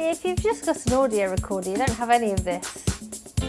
If you've just got an audio recorder, you don't have any of this.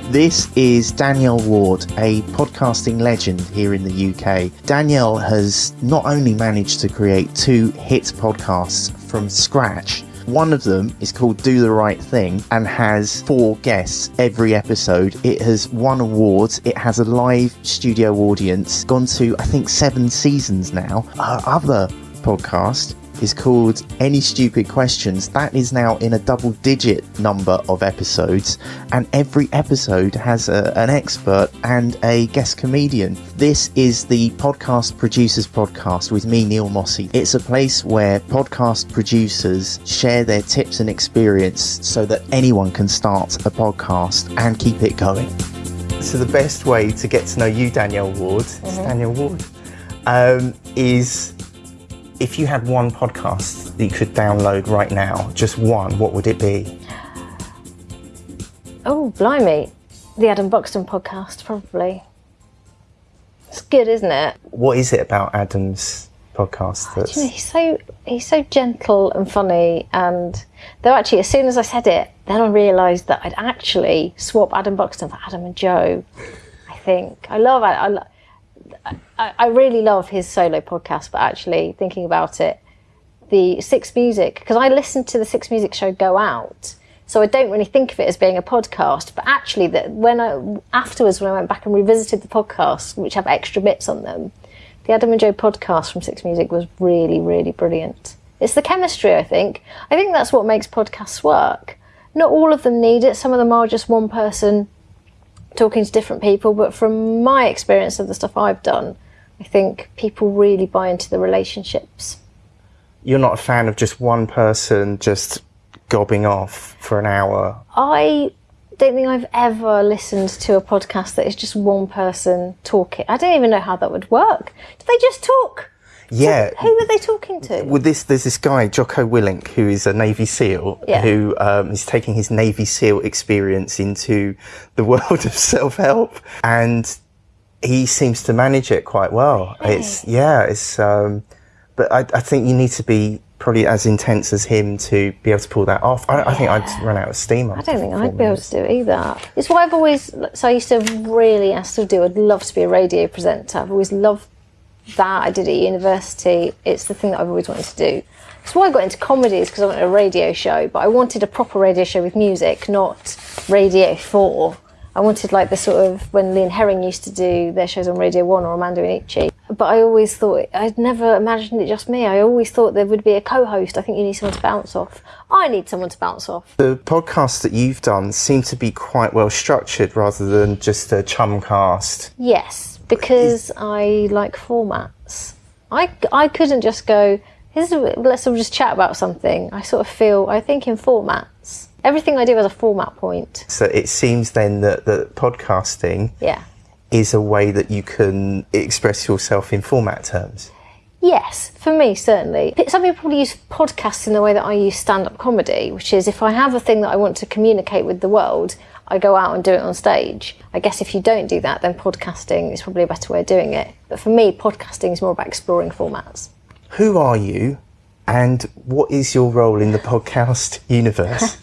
This is Danielle Ward, a podcasting legend here in the UK. Danielle has not only managed to create two hit podcasts from scratch, one of them is called Do the Right Thing and has four guests every episode. It has won awards. It has a live studio audience, gone to, I think, seven seasons now. Her other podcast is called Any Stupid Questions. That is now in a double digit number of episodes, and every episode has a, an expert and a guest comedian. This is the Podcast Producers Podcast with me, Neil Mossy. It's a place where podcast producers share their tips and experience so that anyone can start a podcast and keep it going. So, the best way to get to know you, Danielle Ward, mm-hmm. Danielle Ward, um, is if you had one podcast that you could download right now, just one, what would it be? Oh, blimey. The Adam Buxton podcast, probably. It's good, isn't it? What is it about Adam's podcast that's... You know, he's so he's so gentle and funny and though actually as soon as I said it, then I realised that I'd actually swap Adam Buxton for Adam and Joe. I think. I love. I love I, I really love his solo podcast, but actually thinking about it, the Six Music, because I listened to the Six Music show Go Out, so I don't really think of it as being a podcast. But actually, that when I afterwards when I went back and revisited the podcasts, which have extra bits on them, the Adam and Joe podcast from Six Music was really, really brilliant. It's the chemistry, I think. I think that's what makes podcasts work. Not all of them need it. Some of them are just one person talking to different people, but from my experience of the stuff I've done, I think people really buy into the relationships. You're not a fan of just one person just gobbing off for an hour? I don't think I've ever listened to a podcast that is just one person talking. I don't even know how that would work. Do they just talk? Yeah. So who were they talking to? With this, there's this guy Jocko Willink who is a Navy SEAL yeah. who um, is taking his Navy SEAL experience into the world of self-help, and he seems to manage it quite well. It's yeah, it's. Um, but I, I, think you need to be probably as intense as him to be able to pull that off. I, yeah. I think I'd run out of steam. I don't think I'd be able to do it either. It's why I've always. So I used to really, I still do. I'd love to be a radio presenter. I've always loved that I did at university. It's the thing that I've always wanted to do. That's why I got into comedy is because I wanted a radio show, but I wanted a proper radio show with music, not Radio 4. I wanted like the sort of when Lee and Herring used to do their shows on Radio 1 or Armando Iannucci. But I always thought, I'd never imagined it just me. I always thought there would be a co host. I think you need someone to bounce off. I need someone to bounce off. The podcasts that you've done seem to be quite well structured rather than just a chum cast. Yes, because I like formats. I, I couldn't just go, Here's a, let's all just chat about something. I sort of feel, I think in formats. Everything I do has a format point. So it seems then that, that podcasting yeah. is a way that you can express yourself in format terms. Yes, for me, certainly. Some people probably use podcasts in the way that I use stand up comedy, which is if I have a thing that I want to communicate with the world, I go out and do it on stage. I guess if you don't do that, then podcasting is probably a better way of doing it. But for me, podcasting is more about exploring formats. Who are you and what is your role in the podcast universe?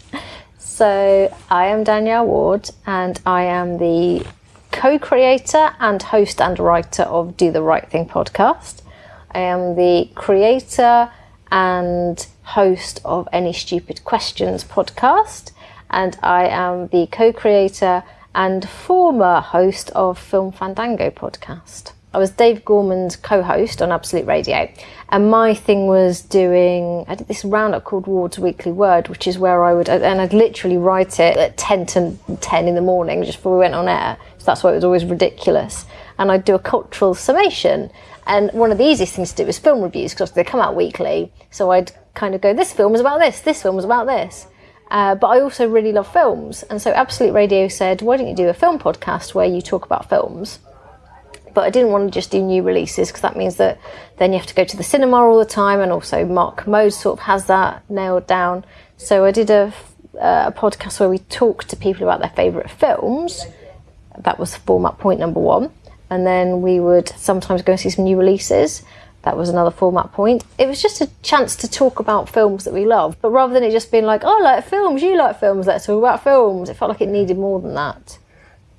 So, I am Danielle Ward and I am the co creator and host and writer of Do the Right Thing podcast. I am the creator and host of Any Stupid Questions podcast and I am the co creator and former host of Film Fandango podcast. I was Dave Gorman's co host on Absolute Radio, and my thing was doing, I did this roundup called Ward's Weekly Word, which is where I would, and I'd literally write it at 10 to 10 in the morning just before we went on air. So that's why it was always ridiculous. And I'd do a cultural summation. And one of the easiest things to do was film reviews because they come out weekly. So I'd kind of go, this film is about this, this film was about this. Uh, but I also really love films. And so Absolute Radio said, why don't you do a film podcast where you talk about films? But I didn't want to just do new releases because that means that then you have to go to the cinema all the time. And also Mark Kermode sort of has that nailed down. So I did a, uh, a podcast where we talked to people about their favourite films. That was format point number one. And then we would sometimes go and see some new releases. That was another format point. It was just a chance to talk about films that we love, but rather than it just being like, oh, I like films, you like films, let's talk about films, it felt like it needed more than that.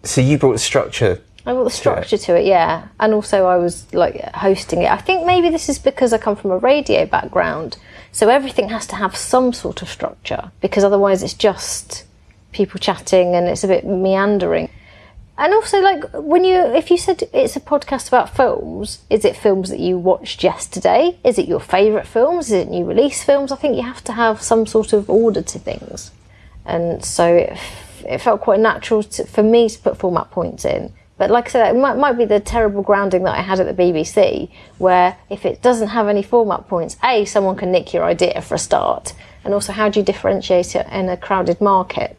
So you brought structure I brought the structure to it, yeah. And also, I was like hosting it. I think maybe this is because I come from a radio background, so everything has to have some sort of structure because otherwise, it's just people chatting and it's a bit meandering. And also, like when you, if you said it's a podcast about films, is it films that you watched yesterday? Is it your favourite films? Is it new release films? I think you have to have some sort of order to things, and so it, it felt quite natural to, for me to put format points in but like I said, it might, might be the terrible grounding that I had at the BBC, where if it doesn't have any format points, A, someone can nick your idea for a start, and also how do you differentiate it in a crowded market?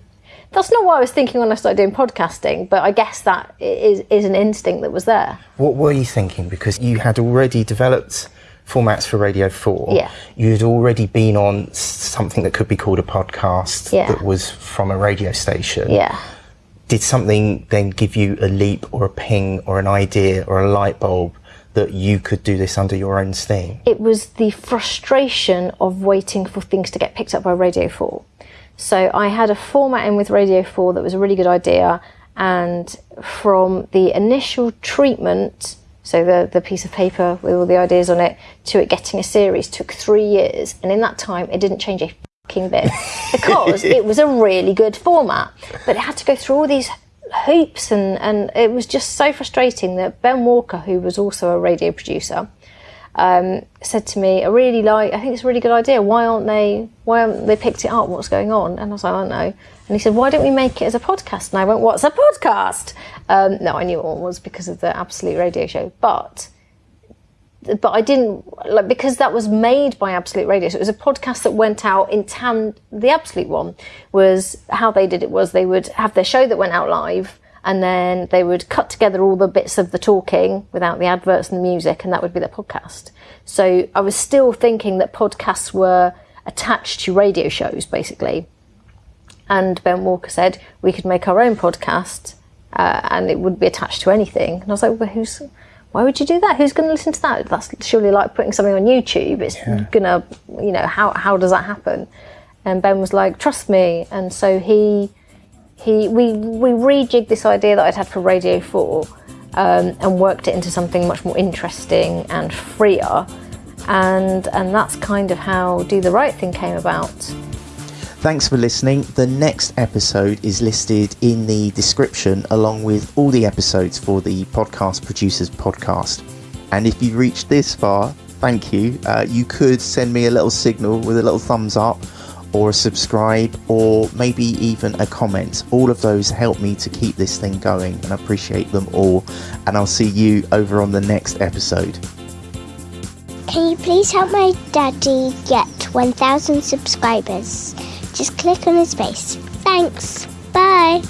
That's not what I was thinking when I started doing podcasting, but I guess that is, is an instinct that was there. What were you thinking? Because you had already developed formats for Radio 4. Yeah. You'd already been on something that could be called a podcast yeah. that was from a radio station. Yeah did something then give you a leap or a ping or an idea or a light bulb that you could do this under your own steam? It was the frustration of waiting for things to get picked up by Radio 4. So I had a format in with Radio 4 that was a really good idea, and from the initial treatment, so the, the piece of paper with all the ideas on it, to it getting a series took three years, and in that time it didn't change a bit because it was a really good format. But it had to go through all these hoops and, and it was just so frustrating that Ben Walker, who was also a radio producer, um, said to me, I really like, I think it's a really good idea. Why aren't they, why haven't they picked it up? What's going on? And I was like, I don't know. And he said, why don't we make it as a podcast? And I went, what's a podcast? Um, no, I knew what it was because of the Absolute Radio Show. But but I didn't like because that was made by Absolute Radio. So it was a podcast that went out in town. The Absolute one was how they did it was they would have their show that went out live, and then they would cut together all the bits of the talking without the adverts and the music, and that would be their podcast. So I was still thinking that podcasts were attached to radio shows, basically. And Ben Walker said we could make our own podcast, uh, and it would be attached to anything. And I was like, well, who's why would you do that? Who's going to listen to that? That's surely like putting something on YouTube. It's yeah. gonna, you know, how how does that happen? And Ben was like, trust me. And so he he we we rejigged this idea that I'd had for Radio Four um, and worked it into something much more interesting and freer. And and that's kind of how Do the Right Thing came about. Thanks for listening. The next episode is listed in the description along with all the episodes for the Podcast Producers Podcast. And if you've reached this far, thank you. Uh, you could send me a little signal with a little thumbs up or a subscribe or maybe even a comment. All of those help me to keep this thing going and I appreciate them all. And I'll see you over on the next episode. Can you please help my daddy get 1,000 subscribers? Just click on his face. Thanks. Bye.